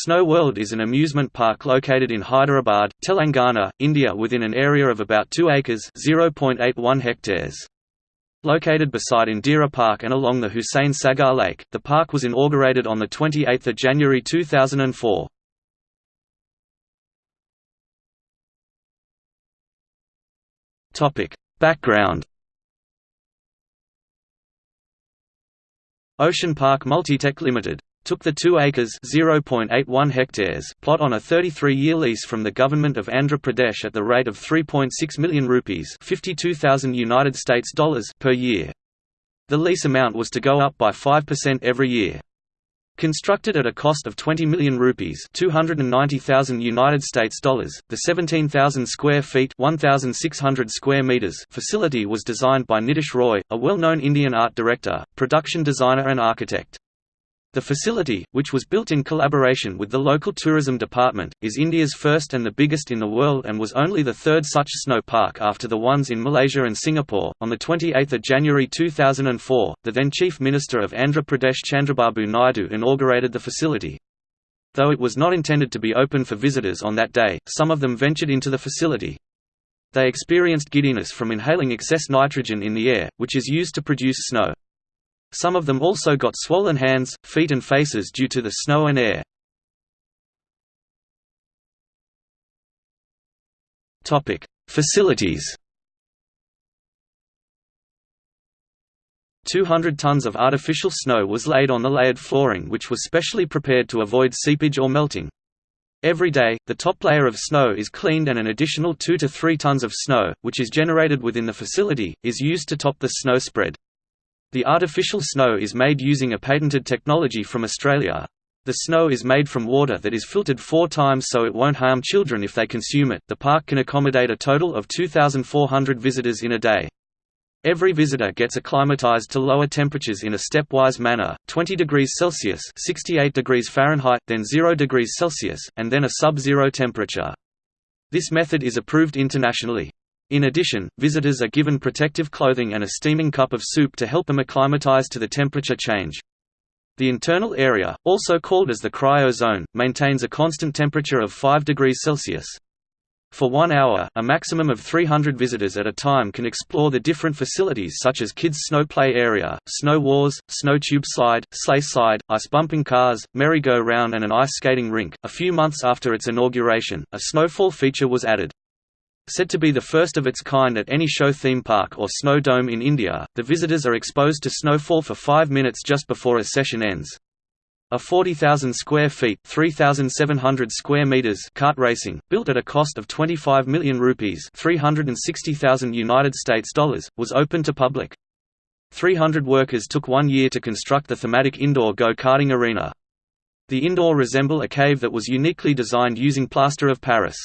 Snow World is an amusement park located in Hyderabad, Telangana, India within an area of about 2 acres (0.81 hectares). Located beside Indira Park and along the Hussain Sagar Lake, the park was inaugurated on 28 January 2004. Background Ocean Park Multitech Limited took the 2 acres (0.81 hectares) plot on a 33-year lease from the government of Andhra Pradesh at the rate of 3.6 million rupees (52,000 United States dollars) per year. The lease amount was to go up by 5% every year. Constructed at a cost of 20 million rupees, 290,000 United States dollars, the 17,000 square feet, 1,600 square meters facility was designed by Nitish Roy, a well-known Indian art director, production designer and architect. The facility, which was built in collaboration with the local tourism department, is India's first and the biggest in the world and was only the third such snow park after the ones in Malaysia and Singapore. On the 28th of January 2004, the then Chief Minister of Andhra Pradesh Chandrababu Naidu inaugurated the facility. Though it was not intended to be open for visitors on that day, some of them ventured into the facility. They experienced giddiness from inhaling excess nitrogen in the air, which is used to produce snow. Some of them also got swollen hands, feet and faces due to the snow and air. Facilities 200 tons of artificial snow was laid on the layered flooring which was specially prepared to avoid seepage or melting. Every day, the top layer of snow is cleaned and an additional 2 to 3 tons of snow, which is generated within the facility, is used to top the snow spread. The artificial snow is made using a patented technology from Australia. The snow is made from water that is filtered four times so it won't harm children if they consume it. The park can accommodate a total of 2,400 visitors in a day. Every visitor gets acclimatized to lower temperatures in a stepwise manner, 20 degrees Celsius 68 degrees Fahrenheit, then 0 degrees Celsius, and then a sub-zero temperature. This method is approved internationally. In addition, visitors are given protective clothing and a steaming cup of soup to help them acclimatize to the temperature change. The internal area, also called as the cryo zone, maintains a constant temperature of 5 degrees Celsius. For one hour, a maximum of 300 visitors at a time can explore the different facilities such as kids' snow play area, snow wars, snow tube slide, sleigh slide, ice bumping cars, merry-go-round and an ice skating rink. A few months after its inauguration, a snowfall feature was added. Said to be the first of its kind at any show theme park or snow dome in India, the visitors are exposed to snowfall for five minutes just before a session ends. A 40,000 square feet 3,700 square meters kart racing, built at a cost of 25 million rupees 360,000 United States dollars, was open to public. 300 workers took one year to construct the thematic indoor go-karting arena. The indoor resemble a cave that was uniquely designed using plaster of Paris.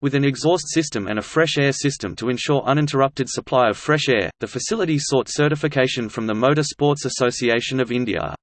With an exhaust system and a fresh air system to ensure uninterrupted supply of fresh air, the facility sought certification from the Motor Sports Association of India.